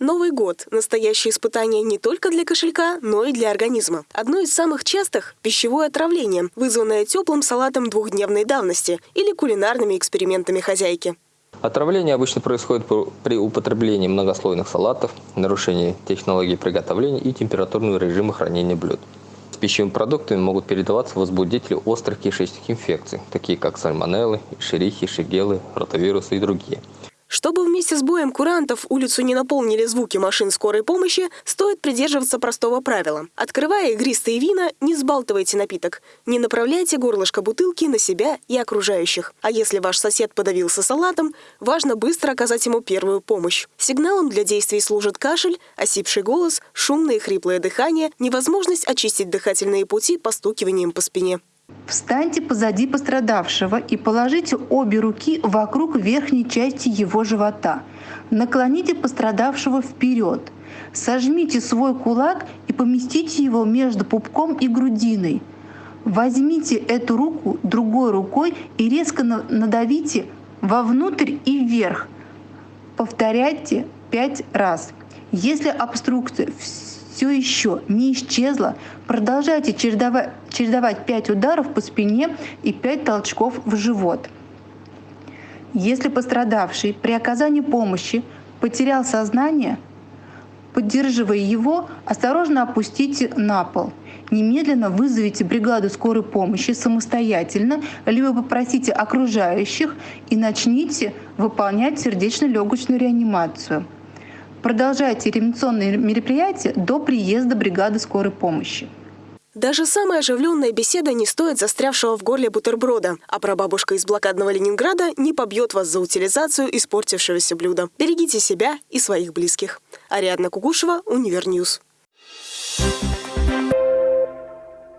Новый год – настоящее испытание не только для кошелька, но и для организма. Одно из самых частых – пищевое отравление, вызванное теплым салатом двухдневной давности или кулинарными экспериментами хозяйки. Отравление обычно происходит при употреблении многослойных салатов, нарушении технологии приготовления и температурного режима хранения блюд. С пищевыми продуктами могут передаваться возбудители острых кишечных инфекций, такие как сальмонеллы, шерихи, шигелы, ротавирусы и другие – чтобы вместе с боем курантов улицу не наполнили звуки машин скорой помощи, стоит придерживаться простого правила. Открывая игристые вина, не сбалтывайте напиток. Не направляйте горлышко бутылки на себя и окружающих. А если ваш сосед подавился салатом, важно быстро оказать ему первую помощь. Сигналом для действий служит кашель, осипший голос, шумное и хриплое дыхание, невозможность очистить дыхательные пути постукиванием по спине. Встаньте позади пострадавшего и положите обе руки вокруг верхней части его живота. Наклоните пострадавшего вперед. Сожмите свой кулак и поместите его между пупком и грудиной. Возьмите эту руку другой рукой и резко надавите вовнутрь и вверх. Повторяйте пять раз. Если обструкция все еще не исчезла, продолжайте чередовать, чередовать 5 ударов по спине и 5 толчков в живот. Если пострадавший при оказании помощи потерял сознание, поддерживая его, осторожно опустите на пол. Немедленно вызовите бригаду скорой помощи самостоятельно, либо попросите окружающих и начните выполнять сердечно-легочную реанимацию. Продолжайте реанимационные мероприятия до приезда бригады скорой помощи. Даже самая оживленная беседа не стоит застрявшего в горле бутерброда, а прабабушка из блокадного Ленинграда не побьет вас за утилизацию испортившегося блюда. Берегите себя и своих близких. Ариадна Кугушева, Универньюз.